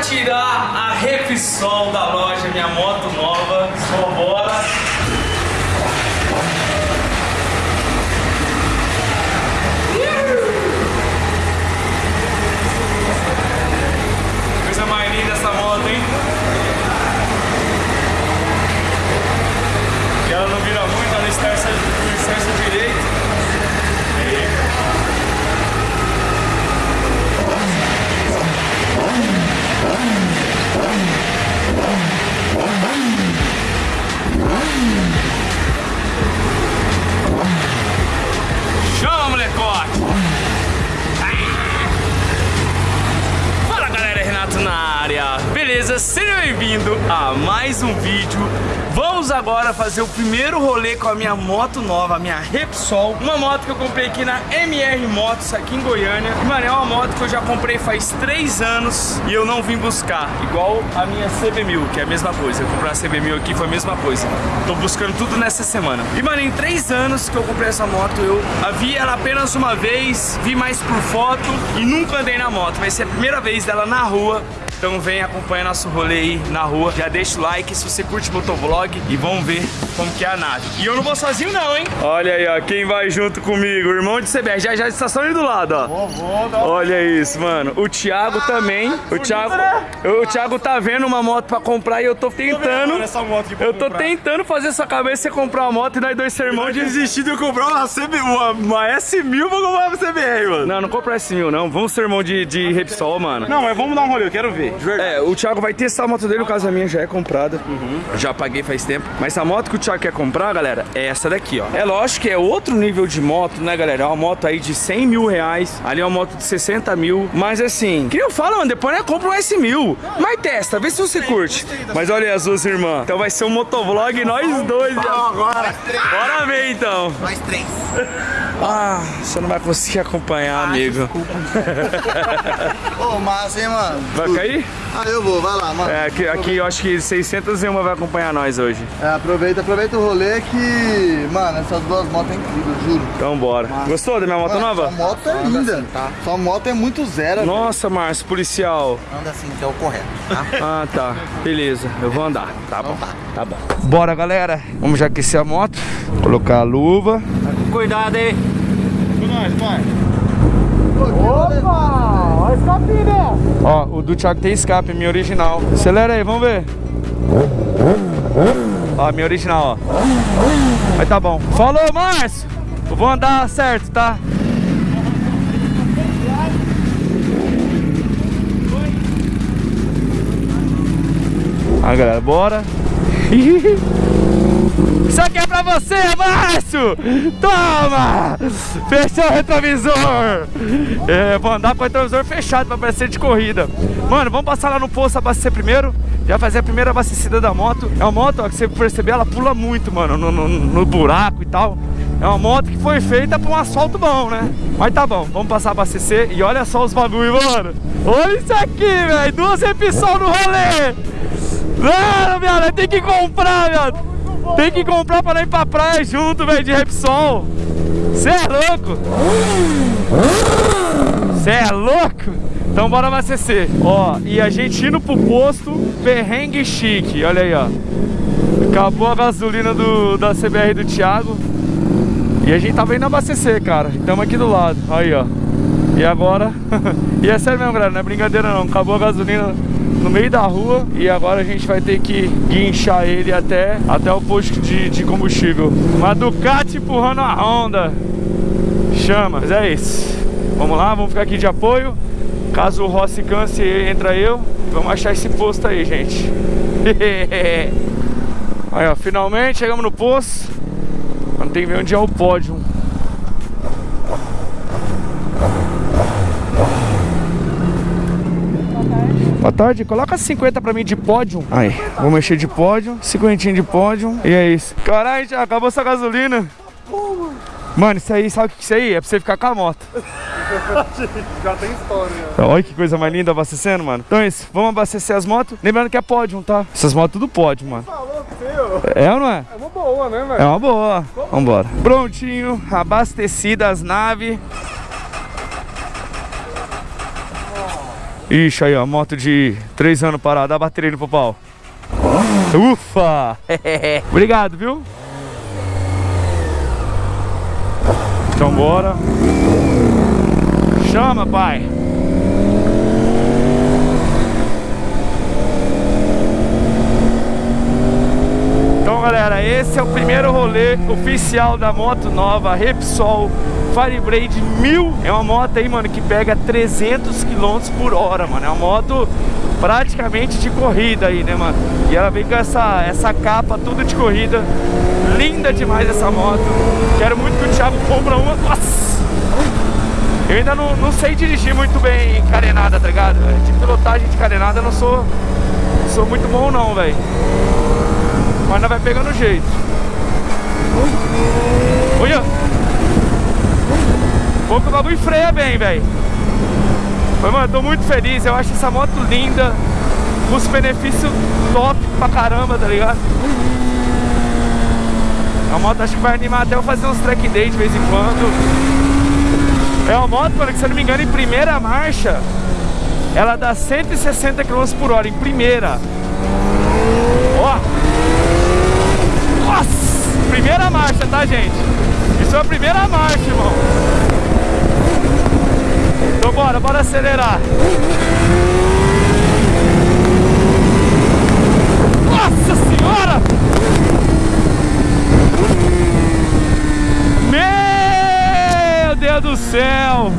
tirar a Repsol da loja, minha moto nova. Só bora. Agora fazer o primeiro rolê com a minha moto nova, a minha Repsol. Uma moto que eu comprei aqui na MR Motos, aqui em Goiânia. E, mano, é uma moto que eu já comprei faz 3 anos e eu não vim buscar. Igual a minha CB1000, que é a mesma coisa. Eu comprei a CB1000 aqui, foi a mesma coisa. Tô buscando tudo nessa semana. E, mano, em 3 anos que eu comprei essa moto, eu vi ela apenas uma vez, vi mais por foto e nunca andei na moto. Vai ser a primeira vez dela na rua. Então vem acompanhar nosso rolê aí na rua. Já deixa o like se você curte motovlog e vamos ver como que é a nave. E eu não vou sozinho não, hein? Olha aí, ó, quem vai junto comigo, o irmão de CBR, já já estação ali do lado, ó. Vou, vou, Olha isso, mano. O Thiago também. O Thiago, o Thiago tá vendo uma moto pra comprar e eu tô tentando. Essa pra Eu tô comprar. tentando fazer sua cabeça você comprar uma moto e nós dois ser irmãos de desistir de eu comprar uma, CB, uma, uma S1000 pra comprar uma CBR, mano. Não, não compra esse mil, não. Vamos ser irmão de, de Repsol, mano. Não, mas vamos dar um rolê, eu quero ver. De verdade. É, o Thiago vai testar a moto dele, no caso a minha já é comprada. Já paguei faz tempo. Mas a moto que o Thiago quer comprar, galera, é essa daqui, ó. É lógico que é outro nível de moto, né, galera? É uma moto aí de 100 mil reais. Ali é uma moto de 60 mil. Mas assim, que eu falo, mano, depois né, compra um S1000. Mas testa, vê se você curte. Mas olha aí as duas irmãs. Então vai ser um motovlog nós dois. agora. Bora ver então. Nós três. Ah, você não vai conseguir acompanhar, amigo. Ô, massa, hein, mano? Vai cair? Ah, eu vou, vai lá, mano. É, aqui, aqui eu acho que 601 vai acompanhar nós hoje. É, aproveita, aproveita o rolê que, mano, essas duas motos é incrível, juro. Então bora. Gostou da minha moto Mano, nova? Sua moto é linda. Sua moto é muito zero. Nossa, Márcio, policial. Anda assim, que é o correto, tá? Ah, tá. Beleza, eu vou andar. Tá bom. tá. Tá bom. Bora, galera. Vamos já aquecer a moto. Colocar a luva. Cuidado aí. Nós, pai. Ó, o do Thiago tem escape, minha original. Acelera aí, vamos ver. Ó, minha original, ó. Aí tá bom. Falou, Márcio. Eu vou andar certo, tá? Aí, galera, bora. Isso aqui é pra você, Márcio! Toma! Fechou o retrovisor! É, vou andar com o retrovisor fechado pra parecer de corrida. Mano, vamos passar lá no posto abastecer primeiro. Já fazer a primeira abastecida da moto. É uma moto, ó, que você perceber, ela pula muito, mano, no, no- no buraco e tal. É uma moto que foi feita pra um asfalto bom, né? Mas tá bom, vamos passar a abastecer e olha só os bagulho, mano. Olha isso aqui, velho. Duas Repsol no rolê. Mano, viado, tem que comprar, viado. Tem que comprar pra ir pra praia junto, velho, de Repsol. Cê é louco? Cê é louco? Então bora abastecer. Ó, e a gente indo pro posto, perrengue chique. Olha aí, ó. Acabou a gasolina do, da CBR do Thiago. E a gente tava indo abastecer, cara. Estamos aqui do lado. Aí, ó. E agora... e é sério mesmo, galera. Não é brincadeira, não. Acabou a gasolina no meio da rua. E agora a gente vai ter que guinchar ele até, até o posto de, de combustível. Uma Ducati empurrando a Honda. Chama. Mas é isso. Vamos lá, vamos ficar aqui de apoio. Caso o Rossi canse, entra eu. Vamos achar esse posto aí, gente. Aí, ó. Finalmente chegamos no posto. Mas tem ver onde é o pódio. Boa tarde, coloca 50 pra mim de pódio. Aí, vou mexer de pódio, 50 de pódio. E é isso. Caralho, já acabou essa gasolina. Mano, isso aí, sabe o que isso aí? É pra você ficar com a moto. Já tem história. Olha que coisa mais linda abastecendo, mano. Então é isso, vamos abastecer as motos. Lembrando que é pódio, tá? Essas motos tudo pódio, mano. É ou não é? É uma boa, né, É velho? uma boa. Vambora. Prontinho, abastecidas as naves. Ixi, aí ó, moto de 3 anos parada, dá a bateria no pau. Ufa! Obrigado, viu? Então bora. Chama, pai. Então, galera, esse é o primeiro rolê oficial da moto nova Repsol Fireblade 1000. É uma moto aí, mano, que pega 300 km por hora, mano. É uma moto praticamente de corrida aí, né, mano? E ela vem com essa, essa capa tudo de corrida. Linda demais essa moto. Quero muito que o Thiago compra uma. Nossa! Eu ainda não, não sei dirigir muito bem carenada, tá ligado? De pilotagem de carenada eu não sou, sou muito bom não, velho. Mas ainda vai pegando jeito. Olha! Bom que o bagulho freia bem, velho. Mas, mano, tô muito feliz. Eu acho essa moto linda. Os benefícios top pra caramba, tá ligado? A moto acho que vai animar até eu fazer uns track day de vez em quando. É uma moto, mano, que se eu não me engano, em primeira marcha, ela dá 160 km por hora, em primeira. Ó! Nossa! Primeira marcha, tá, gente? Isso é a primeira marcha, irmão. Então bora, bora acelerar. Nossa senhora! Meu Deus do céu!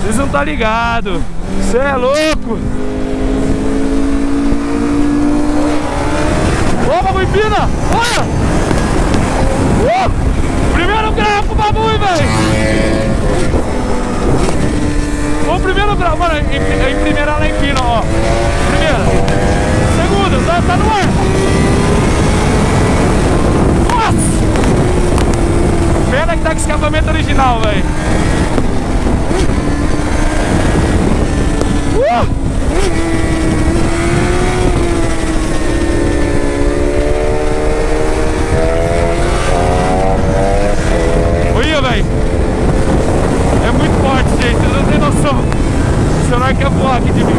Vocês não tá ligado? Você é louco! Ô, bagulho empina! Olha! Uh! Primeiro grau pro bagulho, velho! O primeiro grau, mano, em, em primeira ela empina, ó. Primeira. Segundo, tá, tá no ar. Nossa! Pena que tá com escapamento original, velho. Uh! Olha, velho. É muito forte, gente. Vocês não tem noção. O celular quer voar aqui de mim.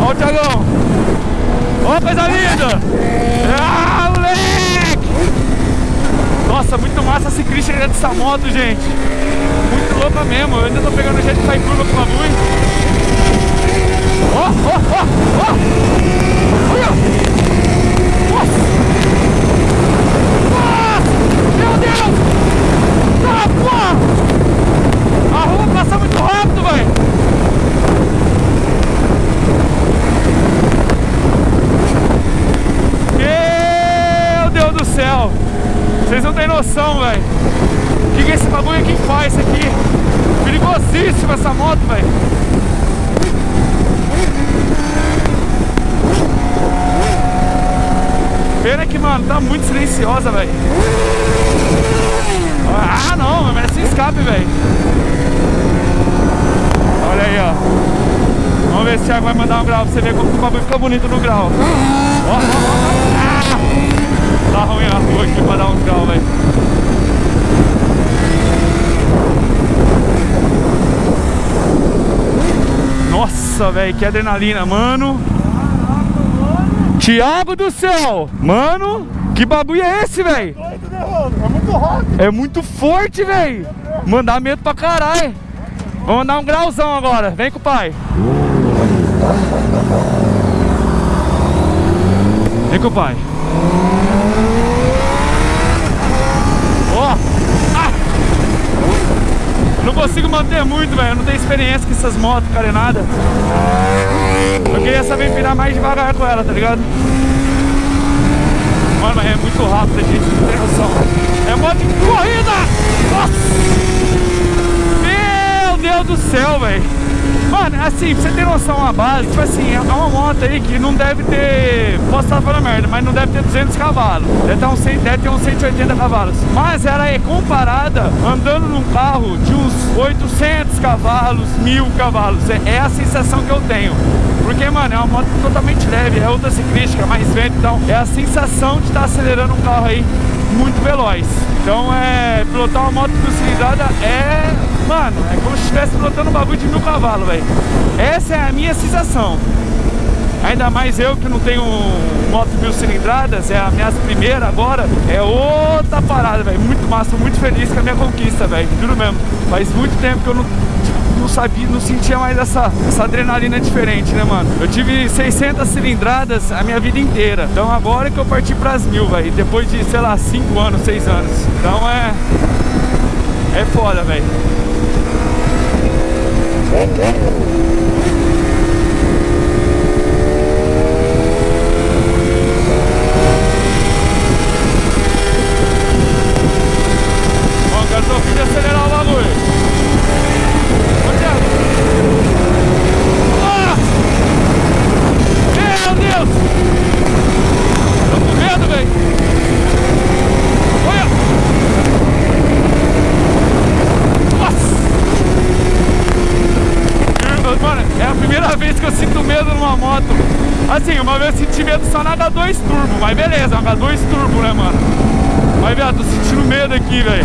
Ó o Thiagão. Ó, coisa linda. Ah, moleque. Nossa, muito massa esse Christian dessa moto, gente. Muito louca mesmo. Eu ainda tô pegando jeito de sair curva com a luz. Ó, ó, ó, ó. Olha. Nossa. Nossa. Meu Deus. Tá, porra. A rua passa muito rápido, velho. Meu Deus do céu. Vocês não têm noção, velho. Bagulho aqui faz isso aqui? Perigosíssima essa moto, velho. Pena que, mano, tá muito silenciosa, velho. Ah, não, merece escape, velho. Olha aí, ó. Vamos ver se o Thiago vai mandar um grau pra você ver como o bagulho fica bonito no grau. Ó, ó, ó. Ah! Tá ruim a rua aqui pra dar uns grau, velho. Nossa, velho, que adrenalina, mano. Thiago do céu! Mano, que bagulho é esse, velho? É muito rápido. É muito forte, velho. Mandar medo pra caralho. Vamos dar um grauzão agora. Vem com o pai. Vem com o pai. Ó. Ah! Não manter muito, velho. Eu não tenho experiência com essas motos carenadas. Eu queria saber virar mais devagar com ela, tá ligado? Mano, mas é muito rápido, gente. Não tem noção. É moto de corrida! Nossa! Meu Deus do céu, velho. Mano, assim, pra você ter noção, a base, tipo assim, é uma moto aí que não deve ter, posso estar falando merda, mas não deve ter 200 cavalos. Deve ter, uns, 100 deve ter uns 180 cavalos. Mas ela é comparada andando num carro de uns 800 cavalos, mil cavalos. É, é a sensação que eu tenho. Porque, mano, é uma moto totalmente leve, é outra ciclística, mais vento, então é a sensação de estar acelerando um carro aí muito veloz. Então é. Pilotar uma moto mil cilindrada é. Mano, é como se estivesse pilotando um bagulho de mil cavalos, velho. Essa é a minha sensação. Ainda mais eu que não tenho moto mil cilindradas, é a minha primeira agora, é outra parada, velho. Muito massa, muito feliz com a minha conquista, velho. Juro mesmo. Faz muito tempo que eu não, tipo, não sabia, não sentia mais essa, essa adrenalina diferente, né, mano? Eu tive 600 cilindradas a minha vida inteira. Então agora que eu parti pras mil, velho. Depois de, sei lá, 5 anos, 6 anos. Então é... É foda, velho. Bom, agora tô a fim de acelerar o bagulho. Ô, Thiago. Ah! Meu Deus! Tô com medo, velho. Olha! Nossa! Eu- Mano, é a primeira vez que eu sinto medo numa moto. Assim, uma vez eu senti medo só na H2 Turbo, mas beleza, é uma H2 Turbo, né, mano? Mas, viado, tô sentindo medo aqui, velho.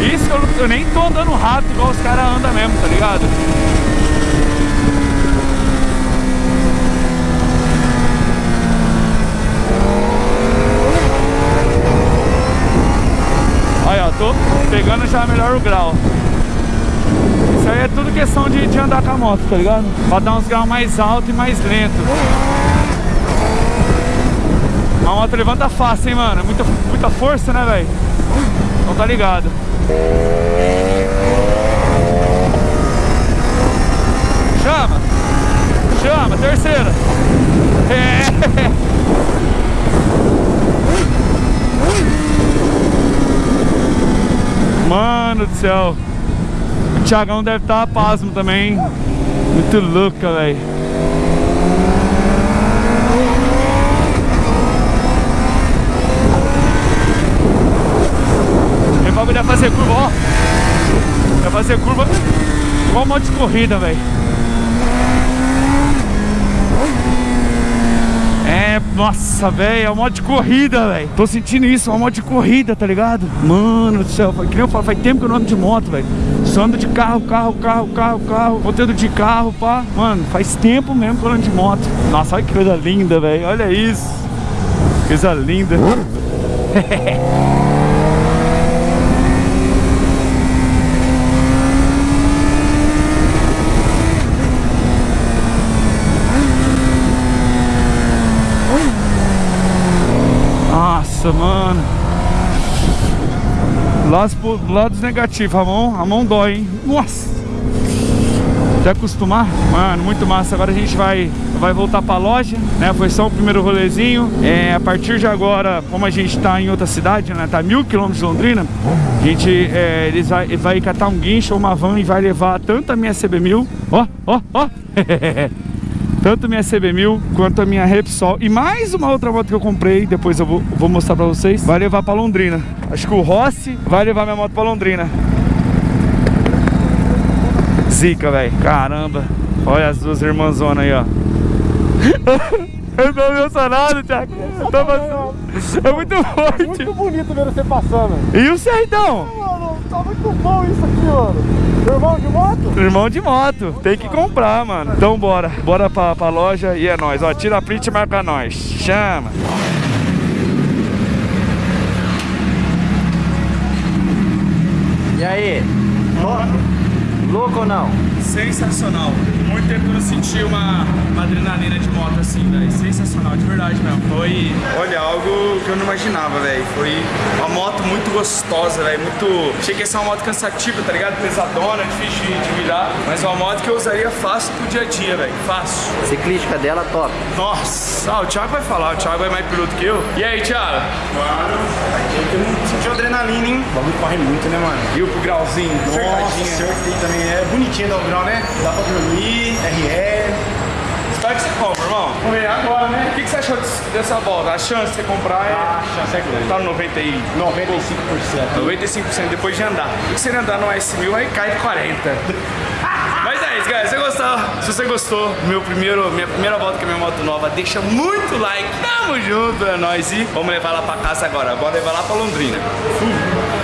Isso eu, eu nem tô andando rápido igual os caras andam mesmo, tá ligado? Aí, ó, tô pegando já melhor o grau. Isso aí é tudo questão de, de andar com a moto, tá ligado? Pra dar uns graus mais alto e mais lento. A moto levanta fácil, hein, mano? Muita, muita força, né, velho? Então tá ligado. Chama! Chama, terceira! É. Mano do céu! O Thiagão deve estar tá pasmo também. Muito louca, velho. Meu bagulho vai fazer curva, ó. Vai fazer curva igual moto de corrida, velho. É, nossa, velho, é uma de corrida, velho. Tô sentindo isso, uma moto de corrida, tá ligado? Mano do céu, que nem eu falo, faz tempo que eu não ando de moto, velho. Só ando de carro, carro, carro, carro, carro, conteúdo de carro, pá. Mano, faz tempo mesmo que eu ando de moto. Nossa, olha que coisa linda, velho. Olha isso. Coisa linda. Nossa, mano. Lados, lados negativos, a mão, a mão dói, hein? Nossa! Até acostumar, mano, muito massa. Agora a gente vai, vai voltar pra loja, né? Foi só o primeiro rolezinho. É, a partir de agora, como a gente tá em outra cidade, né? Tá mil quilômetros de Londrina, a gente é, eles vai, vai catar um guincho ou uma van e vai levar tanto a minha CB1000, ó, ó, ó. Tanto minha CB1000 quanto a minha Repsol e mais uma outra moto que eu comprei, depois eu vou, vou mostrar pra vocês, vai levar pra Londrina. Acho que o Rossi vai levar minha moto pra Londrina. Zica, velho. Caramba. Olha as duas irmãzonas aí, ó. eu tô emocionado, Thiago. Eu tô emocionado. É muito forte. Muito bonito ver você passando. E o Sertão? Tá muito bom isso aqui, mano. Irmão de moto? Irmão de moto, tem que comprar, mano. Então bora, bora pra, pra loja e é nóis. Ó, tira a print e marca nós. Chama. E aí? Louco ou não? Sensacional. Muito tempo que eu não senti uma, uma adrenalina de moto assim, velho. Sensacional, de verdade mesmo. Foi, olha, algo que eu não imaginava, velho. Foi uma moto muito gostosa, velho. Muito. Achei que ia ser uma moto cansativa, tá ligado? Pesadona, difícil de, de virar. Mas uma moto que eu usaria fácil pro dia a dia, velho. Fácil. Ciclística dela top. Nossa, ah, o Thiago vai falar, o Thiago é mais piloto que eu. E aí, Thiago? Senti adrenalina, hein? O bagulho corre muito, né, mano? O pro grauzinho? Nossa, Cercadinha. também. É bonitinho dar o grau, né? Dá pra dormir, RE. Espero que você compra, irmão. Vamos ver agora, né? O que, que você achou dessa volta? A chance de você comprar é. A chance é grande. Tá no 90 e... 95%. 95% depois de andar. E se ele andar no S1000 aí cai de 40. Galera. Se você gostou, Se você gostou, meu primeiro, minha primeira volta com a minha moto nova, deixa muito like. Tamo junto, é nóis. E vamos levar ela pra casa agora. Bora levar lá pra Londrina. Fui.